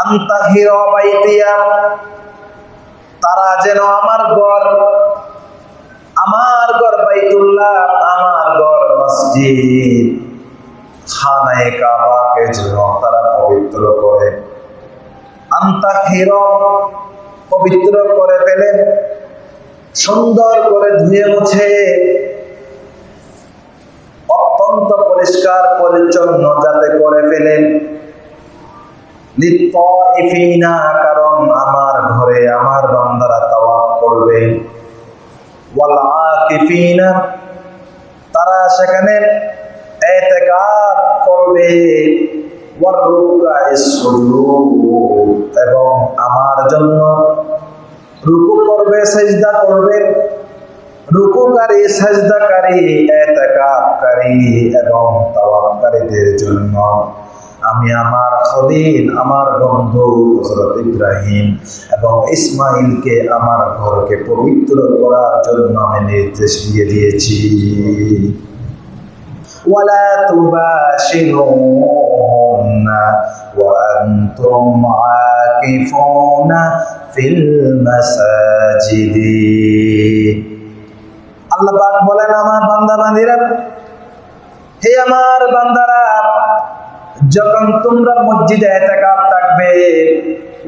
আন্তাহির বাইতিয়া, তারা যেন আমার ঘর আমার ঘর বাইতুল্লাহ, আমার ঘর মসজিদ। খানায় কাবাকে যেন তারা পবিত্র করে। আন্তাহির পবিত্র করে ফেলে, সুন্দর করে ধুয়ে মুছে। অত্যন্ত পরিষ্কার, পরিচ্ছন্ন যাতে করে ফেলেন লিত্তাইফিনা, কারণ আমার ঘরে আমার বান্দারা তাওয়াফ করবে। ওয়াল তারা সেখানে ইতিকাফ করবে। এবং আমার জন্য রুকু করবে, সেজদা করবে। রুকুকারী, সাজদাকারী এতেকাবকারী এবং তাওয়াক্কারীদের জন্য। আমি আমার খলিল আমার বন্ধু হযরত ইব্রাহিম এবং ইসমাইলকে আমার ঘরকে পবিত্র করার জন্য আমি নির্দেশ দিয়ে দিয়েছি ولا تباشرون وأنتم عاكفون في المساجد আল্লাহ পাক বলেন আমার বান্দা বান্দিরা হে আমার বান্দারা যখন তোমরা মসজিদে এতেকাফ থাকবে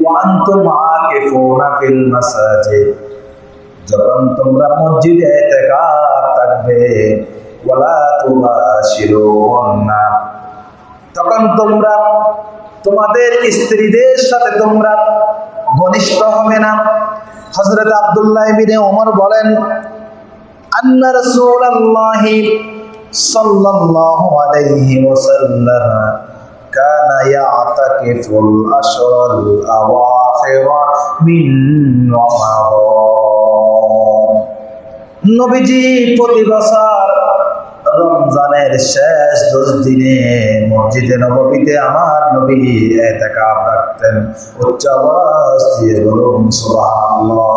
ওয়ান তোমাকে ফোনা ফিল মাসাজিদ। যখন তোমরা মসজিদে এতেকাফ থাকবে, ওয়ালা তুবাশিরুন্না তখন তোমরা তোমাদের স্ত্রীদের সাথে তোমরা ঘনিষ্ঠ হবে না। হজরত আবদুল্লাহ বিনে ওমর বলেন, আন্না রাসূলুল্লাহি সাল্লাল্লাহু আলাইহি ওয়াসাল্লাম كان يعتكف الأشهر الأواخر من رمضان নবীজি প্রতি বছর রমজানের শেষ দশ দিনে মসজিদে নববীতে আমার নবী এতেকাব রাখতেন উচ্চ আওয়াজ দিয়ে বলুন সুবহানাল্লাহ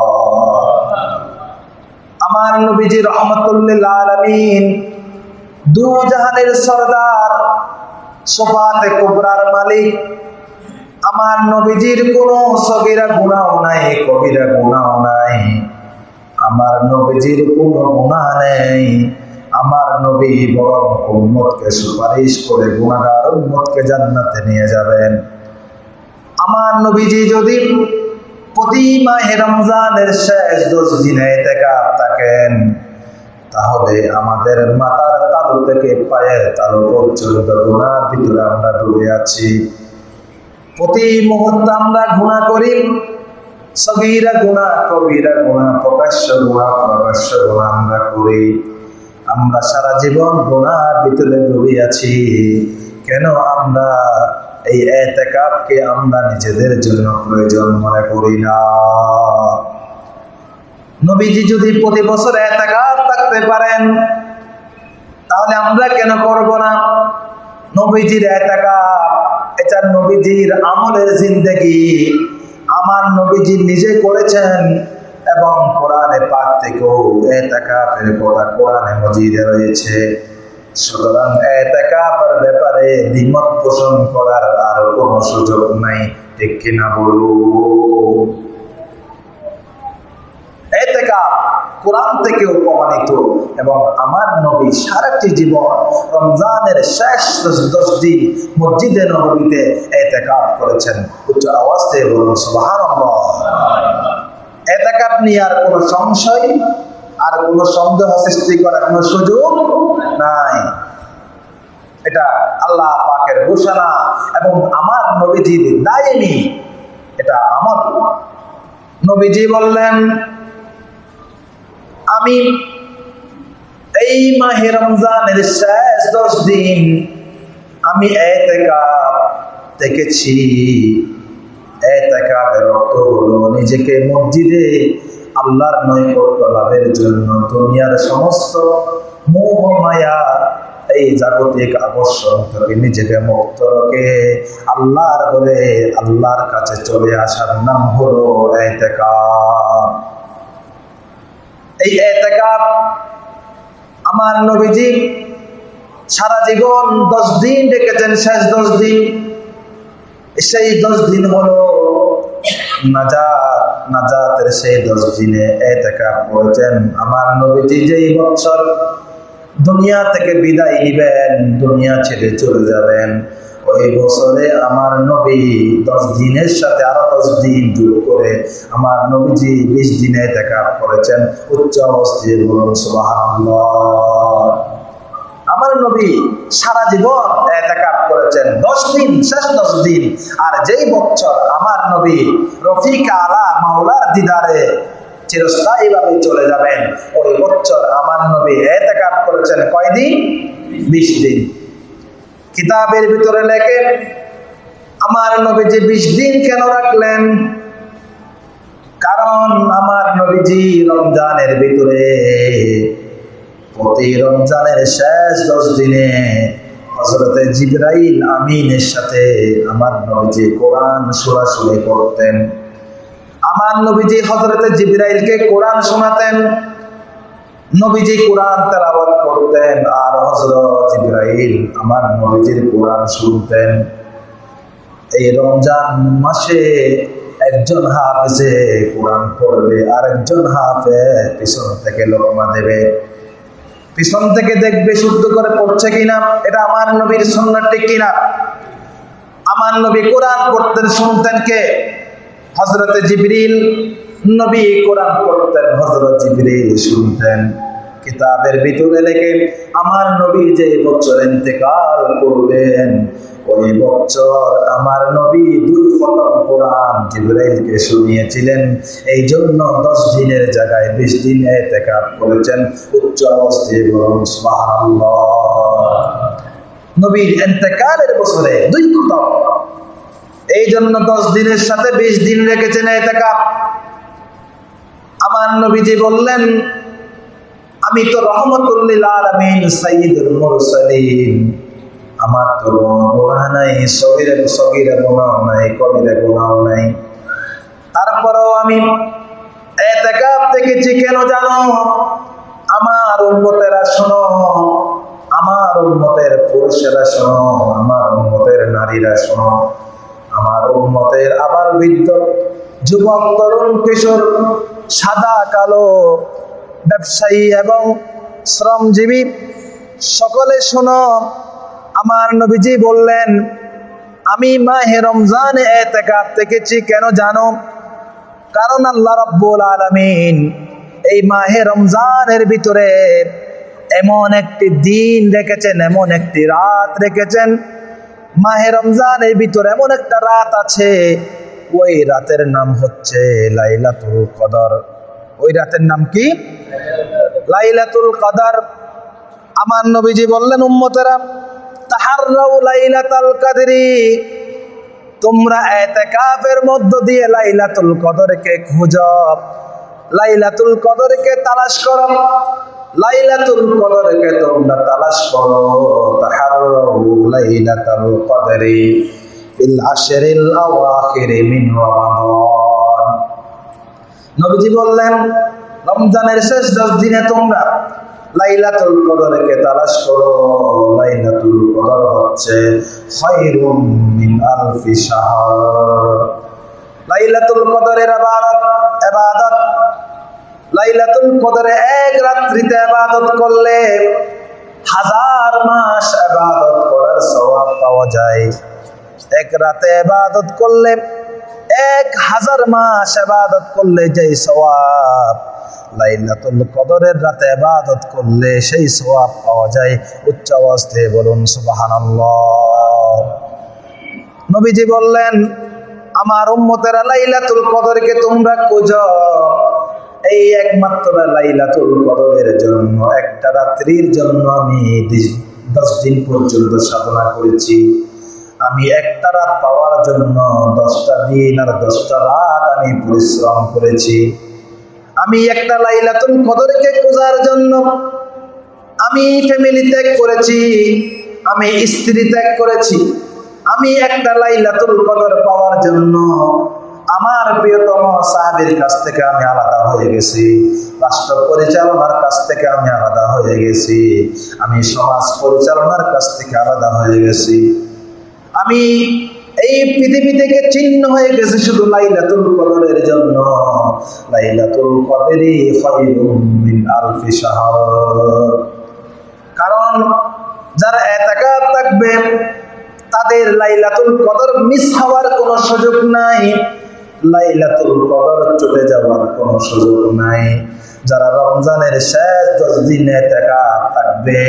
আমার নবীজি রহমতুল্লিল আলমিন দু জাহানের সর্দার সোফাতে কুবরার মালিক। আমার নবীজির কোনো সগিরা গুণাও নাই, কবিরা গুণাও নাই। আমার নবীজির কোনো গুণা নেই। আমার নবী বরং উম্মতকে সুপারিশ করে গুণাগার উম্মতকে জান্নাতে নিয়ে যাবেন। আমার নবীজি যদি প্রতি মাহে রমজানের শেষ দশ দিনে থাকেন, তাহলে আমাদের মাথার তালু থেকে পায়ের তালু পর্যন্ত গুণার ভিতরে আমরা ডুবে আছি। প্রতি মুহূর্তে আমরা গুণা করি। সগীরা গুণা কবিরা গুণা প্রকাশ্য গুণা প্রকাশ্য গুণা আমরা করি। আমরা সারা জীবন গুণার ভিতরে ডুবে আছি। কেন আমরা এই এতেকাবকে আমরা নিজেদের জন্য প্রয়োজন মনে করি না? নবীজি যদি প্রতি বছর এতেকাব থাকতে পারেন তাহলে আমরা কেন করব না? নবীজির এতেকাব এটা নবীজির আমলের জিন্দেগি আমার নবীজি নিজে করেছেন এবং কোরআনে পাক থেকেও এতেকাবের কথা কোরআনে মজিদে রয়েছে। সুতরাং এতেকাবের ব্যাপারে দ্বিমত পোষণ করার আর কোনো সুযোগ নাই। ঠিক কিনা বলু এতেকাব কোরআন থেকেও প্রমাণিত এবং আমার নবী সারাটি জীবন রমজানের শেষ দশ দিন মসজিদে নবীতে এতেকাব করেছেন। উচ্চ আওয়াজ বলুন, সুবহানাল্লাহ। এতেকাব নিয়ে আর কোনো সংশয় আর কোনো সন্দেহ সৃষ্টি করার কোনো সুযোগ নাই। এটা আল্লাহ পাকের ঘোষণা এবং আমার নবীজির দায়নি। এটা আমার নবীজি বললেন আমি এই মাহে রমজানের শেষ দশ দিন আমি দেখেছি। নিজেকে মসজিদে আল্লাহর নৈকট্য জন্য দুনিয়ার সমস্ত মোহ এই জাগতিক আকর্ষণ থেকে নিজেকে মুক্ত রেখে আল্লাহর করে আল্লাহর কাছে চলে আসার নাম হলো এতেকাব। এই এতেকাব আমার নবীজি সারা জীবন দশ দিন ডেকেছেন, শেষ দশ দিন। সেই দশ দিন হলো নাজাত, নাজাতের সেই দশ দিনে এতেকা করেছেন। আমার নবীজি যেই বছর দুনিয়া থেকে বিদায় নিবেন, দুনিয়া ছেড়ে চলে যাবেন। ওই বছরে আমার নবী দশ দিনের সাথে আরও দশ দিন যোগ করে আমার নবীজি বিশ দিনে দেখা করেছেন উচ্চ অবস্থিত বলুন আমার নবী সারা জীবন এতেকাপ করেছেন। দশ দিন, শেষ দশ দিন। আর যেই বছর আমার নবী রফিক আলা মাওলার দিদারে চিরস্থায়ী ভাবে চলে যাবেন, ওই বছর আমার নবী এতেকাপ করেছেন কয়দিন? বিশ দিন। কিতাবের ভিতরে লেখে, আমার নবীজি বিশ দিন কেন রাখলেন? কারণ আমার নবীজি রমজানের ভিতরে, প্রতি রমজানের শেষ দশ দিনে হজরতে জিব্রাইল আমিনের সাথে আমার নবীজি কোরআন সরাসরি করতেন। আমার নবীজি হজরতে জিব্রাইলকে কোরআন শোনাতেন। নবীজি কোরআন তেলাওয়াত করতেন আর হজরত জিব্রাইল আমার নবীজির কোরআন শুনতেন। এই রমজান মাসে একজন হাফেজে কোরআন পড়বে আর একজন হাফে পিছন থেকে লোকমা দেবে। পিছন থেকে দেখবে শুদ্ধ করে পড়ছে কিনা, এটা আমার নবীর সন্ন্যার ঠিক কিনা? আমার নবী কোরআন পড়তেন, শুনতেন কে? হজরতে জিবরিল নবী কোরআন পড়তেন হজরত জিবরিল শুনতেন। কিতাবের ভিতরে লেখে, আমার নবী যে বছর ইন্তেকাল করবেন, ওই বছর আমার নবী দুই খতম কোরআন জিব্রাইলকে শুনিয়েছিলেন। এই জন্য দশ দিনের জায়গায় বিশ দিন এতেকাব করেছেন উচ্চ অবস্থায় সুবহানাল্লাহ। নবীর ইন্তেকালের বছরে দুই খতম। এই জন্য দশ দিনের সাথে বিশ দিন রেখেছেন এতেকাব আমার নবীজি বললেন, আমি তো রহমতুল্লিল আলমিন সাইদুল মুরসালিন। আমার তো কোনো গুনাহ নাই, সগিরে সগিরে গুনাহ নাই, কবিরে গুনাহ নাই। তারপরেও আমি এতেকাব দেখেছি কেন জানো? আমার উন্মতেরা শোনো, আমার উন্মতের পুরুষেরা শোনো, আমার উন্মতের নারীরা শোনো। আমার উন্মতের আবার বৃদ্ধ, যুবক, তরুণ, কিশোর সাদা, কালো ব্যবসায়ী এবং শ্রমজীবী, সকলে শোনো, আমার নবীজি বললেন, আমি মাহে রমজান এতেকাব দেখেছি, কেন জানো? কারণ আল্লাহ রব্বুল আলমিন এই মাহে রমজানের ভিতরে এমন একটি দিন রেখেছেন, এমন একটি রাত রেখেছেন। মাহে রমজানের ভিতরে এমন একটা রাত আছে ওই রাতের নাম হচ্ছে লাইলাতুল কদর। ওই রাতের নাম কি? লাইলাতুল কদর। আমার নবীজি বললেন, উম্মতেরা, তাহাররাউ লাইলাতাল কাদরি। তোমরা এতেকাফের মধ্য দিয়ে লাইলাতুল কদরকে খুঁজো। লাইলাতুল কদরকে তালাশ করো। লাইলাতুল কদরকে তোমরা তালাশ করো। তাহাররাউ লাইলাতাল কদরি। মিন নবীজি বললেন, রমজানের শেষ দশ দিনে তোমরা লাইলাতুল কদরকে তালাশ করো। লাইলাতুল কদর হচ্ছে খায়রুম মিন আলফি লাইলাতুল কদরের ইবাদত ইবাদত লাইলাতুল কদরে এক রাত্রিতে ইবাদত করলে হাজার মাস ইবাদত করার সওয়াব পাওয়া যায়। এক রাতে এবাদত করলে, এক হাজার মাস এবাদত করলে যে সওয়াব, লাইলাতুল কদরের রাতে এবাদত করলে সেই সওয়াব পাওয়া যায়। উচ্চ অবস্থায় বলুন, সুবহানাল্লাহ। নবীজি বললেন, আমার উম্মতেরা লাইলাতুল কদরকে তোমরা খুঁজো। এই একমাত্র লাইলাতুল কদরের জন্য, একটা রাত্রির জন্য আমি দশ দিন পর্যন্ত সাধনা করেছি। আমি একটা রাত পাওয়ার জন্য দশটা দিন আর দশটা রাত আমি পরিশ্রম করেছি। আমি একটা লাইলাতুল কদরকে খোঁজার জন্য আমি ফ্যামিলি ত্যাগ করেছি, আমি স্ত্রী ত্যাগ করেছি। আমি একটা লাইলাতুল কদর পাওয়ার জন্য আমার প্রিয়তম সাহাবের কাছ থেকে আমি আলাদা হয়ে গেছি। রাষ্ট্র পরিচালনার কাছ থেকে আমি আলাদা হয়ে গেছি। আমি সমাজ পরিচালনার কাছ থেকে আলাদা হয়ে গেছি। আমি এই পৃথিবী থেকে চিহ্ন হয়ে গেছে শুধু লাইলাতুল কদরের জন্য। লাইলাতুল কদরি খায়রুম মিন আলফি শাহর। কারণ যারা এতাকাত থাকবে, তাদের লাইলাতুল কদর মিস হওয়ার কোনো সুযোগ নাই। লাইলাতুল কদর চলে যাওয়ার কোনো সুযোগ নাই। যারা রমজানের শেষ দশ দিন থাকবে,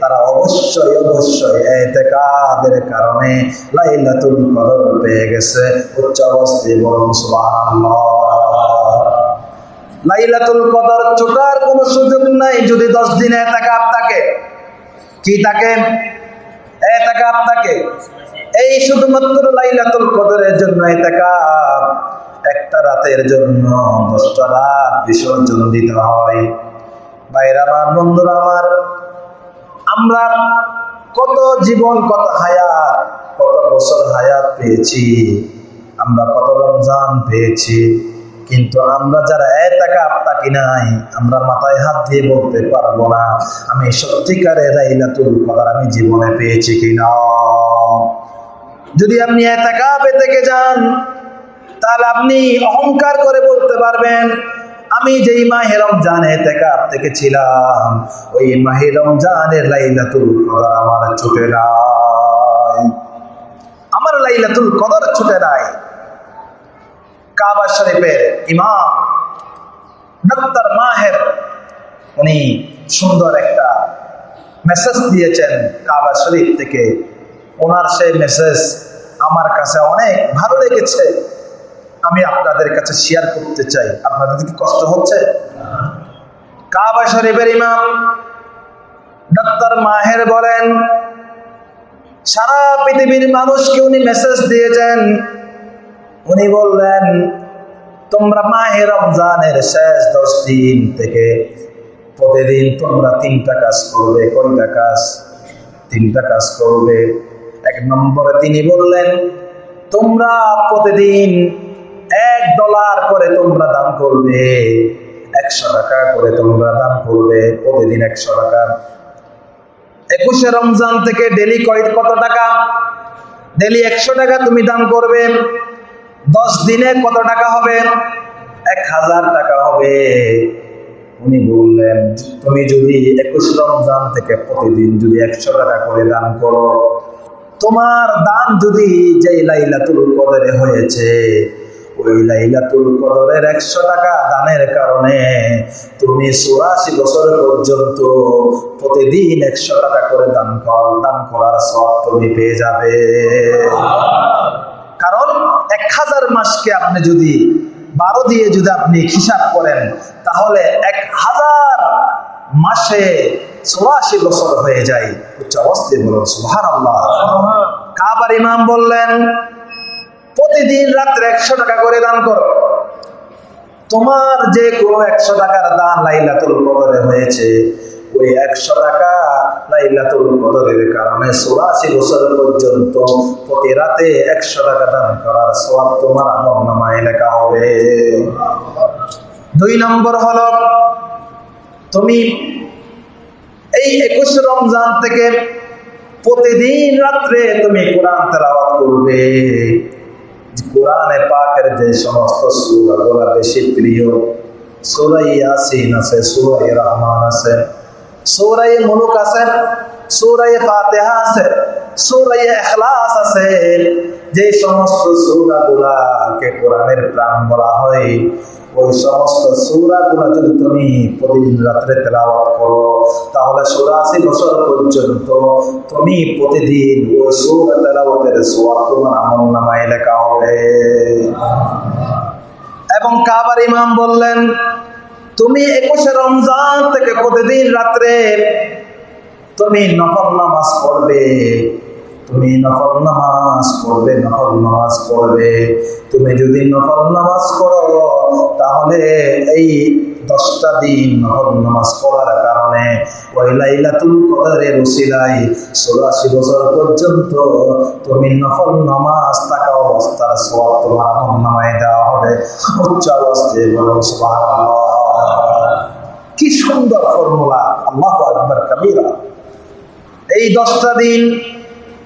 তারা অবশ্যই অবশ্যই এতেকাবের কারণে লাইলাতুল কদর পেয়ে গেছে উচ্চ অবস্থি বলুন লাইলাতুল কদর ছোটার কোনো সুযোগ নাই যদি দশ দিনে এতেকাব থাকে। কি থাকে? এতেকাব থাকে। এই শুধুমাত্র লাইলাতুল কদরের জন্য এতেকাব একটা রাতের জন্য দশটা রাত বিসর্জন দিতে হয়। ভাইরা আমার, বন্ধুরা আমার, আমরা কত জীবন, কত হায়াত, কত বছর হায়াত পেয়েছি, আমরা কত রমজান পেয়েছি, কিন্তু আমরা যারা এতাকা তাকি নাই, আমরা মাথায় হাত দিয়ে বলতে পারব না, আমি সত্যিকারে লাইলাতুল কদর আমি জীবনে পেয়েছি কিনা। যদি আপনি এতাকাবে থেকে যান তাহলে আপনি অহংকার করে বলতে পারবেন, আমি যেই মাহে রমজান এতেকাব থেকে ছিলাম ওই মাহে রমজানের লাইলাতুল কদর আমার ছুটে নাই। আমার লাইলাতুল কদর ছুটে নাই। কাবা শরীফের ইমাম ডক্টর মাহের, উনি সুন্দর একটা মেসেজ দিয়েছেন কাবা শরীফ থেকে। ওনার সেই মেসেজ আমার কাছে অনেক ভালো লেগেছে। আমি আপনাদের কাছে শেয়ার করতে চাই। আপনাদের কি কষ্ট হচ্ছে? কাবা শরীফের ইমাম ডাক্তার মাহের বলেন, সারা পৃথিবীর মানুষকে উনি মেসেজ দিয়েছেন। উনি বললেন, তোমরা মাহে রমজানের শেষ দশ দিন থেকে প্রতিদিন তোমরা তিনটা কাজ করবে। কয়টা কাজ? তিনটা কাজ করবে। এক নম্বরে তিনি বললেন, তোমরা প্রতিদিন ডলার করে তোমরা দান করবে। একশো টাকা করে তোমরা দান করবে। প্রতিদিন একশো টাকা। একুশে রমজান থেকে ডেলি কয় কত টাকা? ডেলি একশো টাকা তুমি দান করবে। দশ দিনে কত টাকা হবে? এক হাজার টাকা হবে। উনি বললেন, তুমি যদি একুশ রমজান থেকে প্রতিদিন যদি একশো টাকা করে দান করো, তোমার দান যদি যেই লাইলাতুল কদরে হয়েছে ওই লাইলাতুল কদরের একশো টাকা দানের কারণে তুমি চুরাশি বছর পর্যন্ত প্রতিদিন একশো টাকা করে দান কর দান করার সব তুমি পেয়ে যাবে। কারণ এক হাজার মাসকে আপনি যদি বারো দিয়ে যদি আপনি হিসাব করেন তাহলে এক হাজার মাসে চৌরাশি বছর হয়ে যায়। উচ্চ অবস্থায় বলুন সুহার আল্লাহ কাবার ইমাম বললেন প্রতিদিন রাত্রে একশো টাকা করে দান করো। তোমার যে কোনো একশো টাকার দান লাইলাতুল কদরে হয়েছে, ওই একশো টাকা লাইলাতুল কদরের কারণে চৌরাশি বছর পর্যন্ত প্রতি রাতে একশো টাকা দান করার সব তোমার আমল লেখা হবে। দুই নম্বর হলো, তুমি এই একুশ রমজান থেকে প্রতিদিন রাত্রে তুমি কোরআন তেলাওয়াত করবে। কোরআনে পাকের যে সমস্ত সুরাগুলো বেশি প্রিয়। সুরাই ইয়াসিন আছে সুরাই রহমান আছে। সুরাই মুলুক আছে সুরাই ফাতেহা আছে সুরাই এখলাস আছে। যে সমস্ত সুরাগুলাকে কোরআনের প্রাণ বলা হয়। ওই সমস্ত সুরাগুলা যদি তুমি প্রতিদিন রাত্রে তেলাওয়াত করো। তাহলে চৌরাশি বছর পর্যন্ত তুমি প্রতিদিন ওই সুরা তেলাওয়াতের সোয়াব তোমার আমল নামায় লেখা হবে। এবং কাবার ইমাম বললেন, তুমি একুশে রমজান থেকে প্রতিদিন রাত্রে তুমি নফল নামাজ পড়বে। তুমি নফল নামাজ পড়বে, নফল নামাজ পড়বে। তুমি যদি নফল নামাজ পড়ো, তাহলে এই দশটা দিন নফল নামাজ পড়ার কারণে ওই লাইলাতুল কদরের উসিলাই চৌরাশি বছর পর্যন্ত তুমি নফল নামাজ থাকা অবস্থার সব তোমার নামায় দেওয়া হবে। উচ্চ অবস্থায় বলো কি সুন্দর ফর্মুলা, আল্লাহ আকবার কাবীরা এই দশটা দিন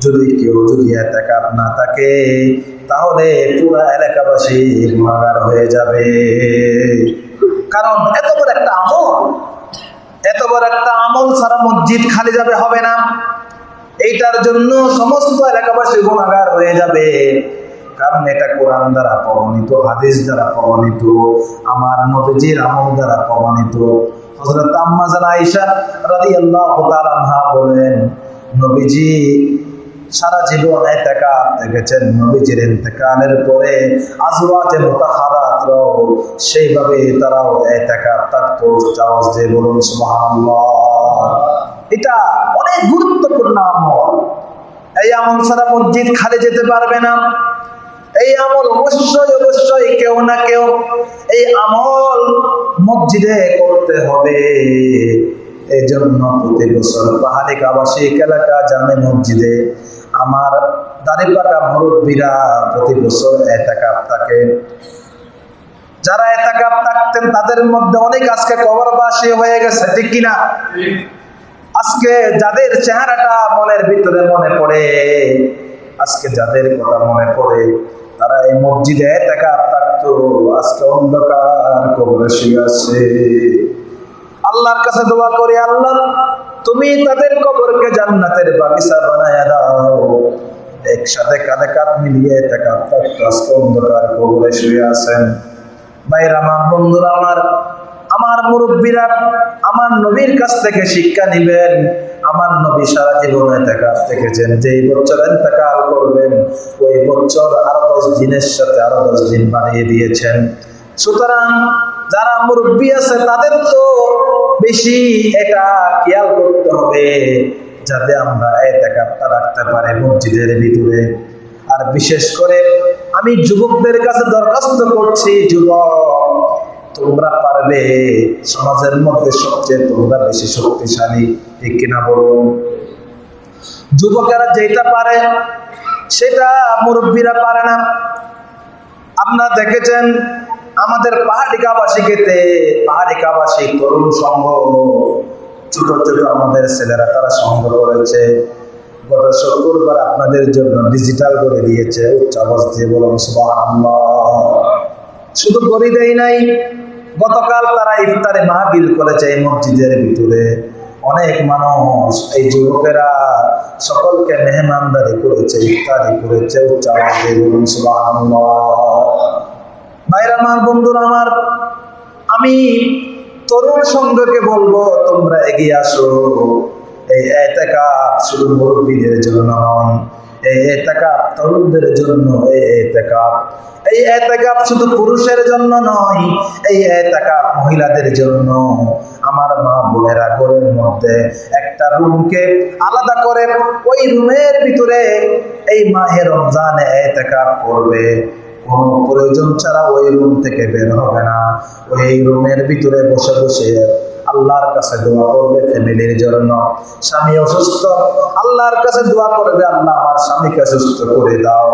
যদি কেউ যদি এতেকাফ না থাকে, তাহলে পুরা এলাকাবাসী গুণাগার হয়ে যাবে। কারণ এত বড় একটা আমল, এত বড় একটা আমল সারা মসজিদ খালি যাবে, হবে না। এইটার জন্য সমস্ত এলাকাবাসী গুণাগার হয়ে যাবে। কারণ এটা কোরআন দ্বারা প্রমাণিত, হাদিস দ্বারা প্রমাণিত, আমার নবীজির আমল দ্বারা প্রমাণিত। হযরত আম্মা জানা আয়েশা রাদিয়াল্লাহু তাআলা বলেন, নবীজি সারা জীবন এতেকাফ থেকেছেন নবীজির ইন্তেকালের পরে আজওয়াজে মুতাহারাতরাও সেইভাবে তারাও এতেকাফ থাকতো চাওয়াজ দিয়ে বলুন, সুবহানাল্লাহ। এটা অনেক গুরুত্বপূর্ণ আমল। এই আমল ছাড়া মসজিদ খালি যেতে পারবে না। এই আমল অবশ্যই অবশ্যই কেউ না কেউ এই আমল মসজিদে করতে হবে। এই জন্য প্রতি বছর পাহাড়ি আবাসিক এলাকা জামে মসজিদে আমার দাঁড়িপাকা মুরব্বীরা প্রতি বছর এতাকাপ থাকে যারা এতাকাপ থাকতেন তাদের মধ্যে অনেক আজকে কবরবাসী হয়ে গেছে, ঠিক কিনা? আজকে যাদের চেহারাটা মনের ভিতরে মনে পড়ে, আজকে যাদের কথা মনে পড়ে, তারা এই মসজিদে এতাকাপ থাকতো, আজকে অন্ধকার কবরে শুয়ে আছে। আল্লাহর কাছে দোয়া করি, আল্লাহ তুমি তাদের কবরকে জান্নাতের বাগিচা বানায় দাও। একসাথে কাঁধে কাঁধ মিলিয়ে অন্ধকার কবরে শুয়ে আছেন। ভাইরা আমার বন্ধুরা, আমার আমার মুরব্বীরা, আমার নবীর কাছ থেকে শিক্ষা নিবেন। আমার নবী সারা জীবনে কাছ থেকেছেন যে বছর এতেকাল করবেন, ওই বছর আরও দশ দিনের সাথে আরও দশ দিন বানিয়ে দিয়েছেন। সুতরাং যারা মুরব্বী আছে, তাদের তো বেশি এটা খেয়াল করতে হবে, যাতে আমরা এতেকাপটা রাখতে পারি মসজিদের ভিতরে। আর বিশেষ করে আমি যুবকদের কাছে দরখাস্ত করছি, যুবক, তোমরা পারবে, সমাজের মধ্যে সবচেয়ে তোমরা বেশি শক্তিশালী। ঠিক কিনা বলুন? যুবকেরা যেটা পারে, সেটা মুরব্বীরা পারে না। আপনারা দেখেছেন আমাদের পাহাড়ি কাবাসীকেতে পাহাড়ি কাবাসী তরুণ সংঘ। ছোট ছোট আমাদের ছেলেরা তারা সংগ্রহ করেছে। গত শুক্রবার আপনাদের জন্য ডিজিটাল করে দিয়েছে, উচ্চ আওয়াজ দিয়ে বলুন শুধু করে দেয় নাই, গতকাল তারা ইফতারে মাহবিল করেছে এই মসজিদের ভিতরে। অনেক মানুষ, এই যুবকেরা সকলকে মেহমানদারি করেছে, ইফতারি করেছে, উচ্চ আওয়াজ দিয়ে বলুন, সুবহানাল্লাহ। ভাইরা আমার বন্ধুরা আমার, আমি তরুণ সংঘকে বলব, তোমরা এগিয়ে আসো। এই এতেকাপ শুধু মুরব্বীদের জন্য নয়, এই এতেকাপ তরুণদের জন্য, এই এতেকাপ এই এতেকাপ শুধু পুরুষের জন্য নয়, এই এতেকাপ মহিলাদের জন্য। আমার মা বোনেরা ঘরের মধ্যে একটা রুমকে আলাদা করে ওই রুমের ভিতরে এই মাহের রমজানে এতেকাপ করবে। কোনো প্রয়োজন ছাড়া ওই রুম থেকে বের হবে না। ওই রুমের ভিতরে বসে বসে আল্লাহর কাছে দোয়া করবে ফ্যামিলির জন্য। স্বামী অসুস্থ, আল্লাহর কাছে দোয়া করবে, আল্লাহ আমার স্বামীকে সুস্থ করে দাও।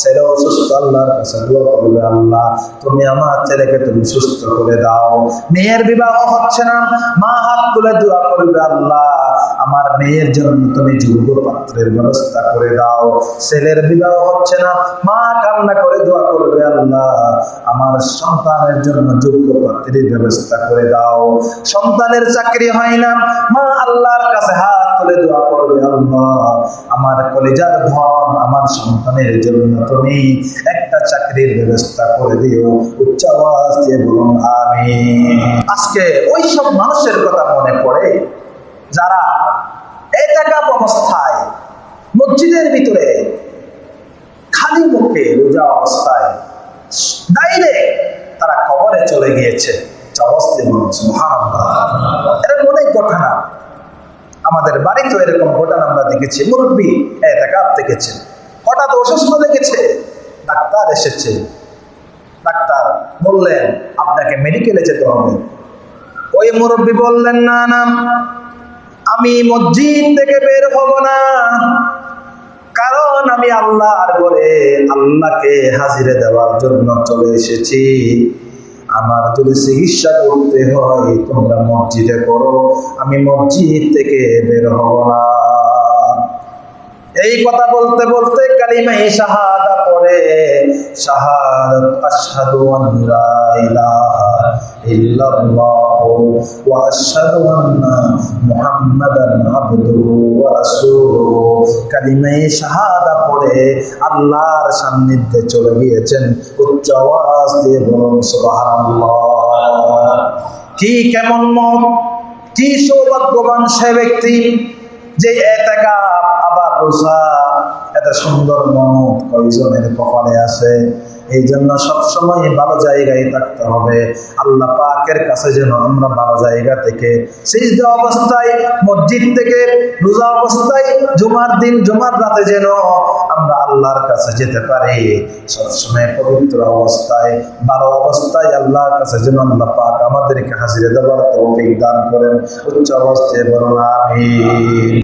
ছেলে অসুস্থ, আল্লাহর কাছে দোয়া করবে, আল্লাহ তুমি আমার ছেলেকে তুমি সুস্থ করে দাও। মেয়ের বিবাহ হচ্ছে না, মা হাত তুলে দোয়া করবে, আল্লাহ আমার মেয়ের জন্য তুমি যোগ্য পাত্রের ব্যবস্থা করে দাও। ছেলের বিবাহ হচ্ছে না, মা কান্না করে দোয়া করবে, আল্লাহ আমার সন্তানের জন্য যোগ্য পাত্রের ব্যবস্থা করে দাও। সন্তানের চাকরি হয় না। মা আল্লাহর কাছে হাত তুলে দোয়া করবে, আল্লাহ, আমার কলেজার ধন আমার সন্তানের জন্য তুমি একটা চাকরির ব্যবস্থা করে দিও। উচ্চ আওয়াজ দিয়ে বলুন আমি আজকে ওই সব মানুষের কথা মনে পড়ে যারা একাকাপ অবস্থায় মসজিদের ভিতরে খালি মুখে রোজা অবস্থায় ডাইরেক্ট তারা কবরে চলে গিয়েছে। এটা অনেক ঘটনা। আমাদের বাড়িতেও এরকম ঘটনা আমরা দেখেছি। মুরব্বী এতেকাপ দেখেছে হঠাৎ অসুস্থ দেখেছে ডাক্তার এসেছে। ডাক্তার বললেন, আপনাকে মেডিকেলে যেতে হবে। ওই মুরব্বী বললেন, না না, আমি মসজিদ থেকে বের হব না। কারণ আমি আল্লাহর ঘরে আল্লাহকে হাজিরে দেওয়ার জন্য চলে এসেছি। আমার যদি চিকিৎসা করতে হয়, তোমরা মসজিদে করো আমি মসজিদ থেকে বের হব না। এই কথা বলতে বলতে কালিমাই শাহাদা পড়ে, শাহাদাত আশহাদু আন লা ইলাহা ইল্লাল্লাহ ওয়া আশহাদু আন্না মুহাম্মাদান আবদুহু ওয়া রাসূলুহু। কালিমাই শাহাদা পড়ে, আল্লাহর সান্নিধ্যে চলে গিয়েছেন উচ্চ আওয়াজ। দিয়ে বলুন কি কেমন মত? কি সৌভাগ্যবান সে ব্যক্তি যে এতেকা আবার রোজা, এত সুন্দর মত কয়জনের কপালে আসে এই জন্য সবসময় ভালো জায়গায় থাকতে হবে। আল্লাহ পাকের কাছে যেন আমরা ভালো জায়গা থেকে সিজদা অবস্থায়, মসজিদ থেকে রোজা অবস্থায়, জুমার দিন, জুমার রাতে যেন আমরা আল্লাহর কাছে যেতে পারি। সবসময় পবিত্র অবস্থায়, ভালো অবস্থায় আল্লাহর কাছে যেন আল্লাহ পাক আমাদেরকে হাজিরে দেওয়ার তৌফিক দান করেন। উচ্চ অবস্থায় বলুন, আমিন।